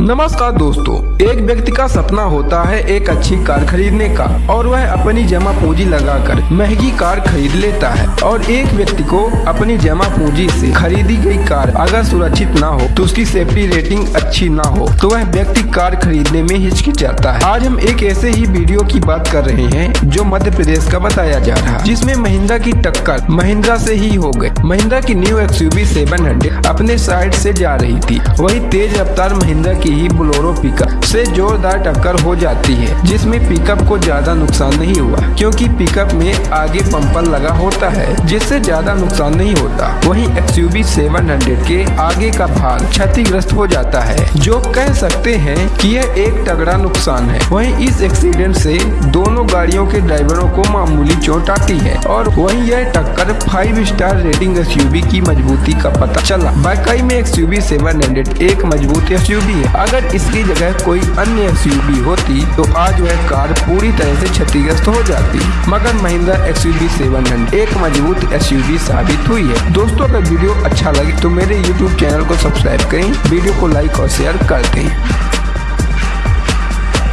नमस्कार दोस्तों, एक व्यक्ति का सपना होता है एक अच्छी कार खरीदने का, और वह अपनी जमा पूंजी लगाकर महँगी कार खरीद लेता है। और एक व्यक्ति को अपनी जमा पूंजी से खरीदी गई कार अगर सुरक्षित ना हो तो उसकी सेफ्टी रेटिंग अच्छी ना हो तो वह व्यक्ति कार खरीदने में हिचकिचाता है। आज हम एक ऐसे ही वीडियो की बात कर रहे हैं, जो मध्य प्रदेश का बताया जा रहा है, जिसमें महिंद्रा की टक्कर महिंद्रा से ही हो गई महिंद्रा की न्यू एक्स यू अपने साइड से जा रही थी। वही तेज रफ्तार महिंद्रा की ही बोलोरो पिकअप से जोरदार टक्कर हो जाती है, जिसमें पिकअप को ज़्यादा नुकसान नहीं हुआ, क्योंकि पिकअप में आगे पंपर लगा होता है, जिससे ज़्यादा नुकसान नहीं होता। वहीं एक्स यू के आगे का भाग क्षतिग्रस्त हो जाता है, जो कह सकते हैं कि यह एक तगड़ा नुकसान है। वहीं इस एक्सीडेंट से दोनों गाड़ियों के ड्राइवरों को मामूली चोट आती है, और वहीं यह टक्कर फाइव स्टार रेटिंग एस की मजबूती का पता चला। बाकाई में एक्स यू सेवन हंड्रेड एक मज़बूत एस है। अगर इसकी जगह कोई अन्य एस होती तो आज वह कार पूरी तरह से क्षतिग्रस्त हो जाती। मगर महिंद्रा एस यू एक मज़बूत एस साबित हुई है। दोस्तों, अगर वीडियो अच्छा लगे तो मेरे यूट्यूब चैनल को सब्सक्राइब करें, वीडियो को लाइक और शेयर कर दें।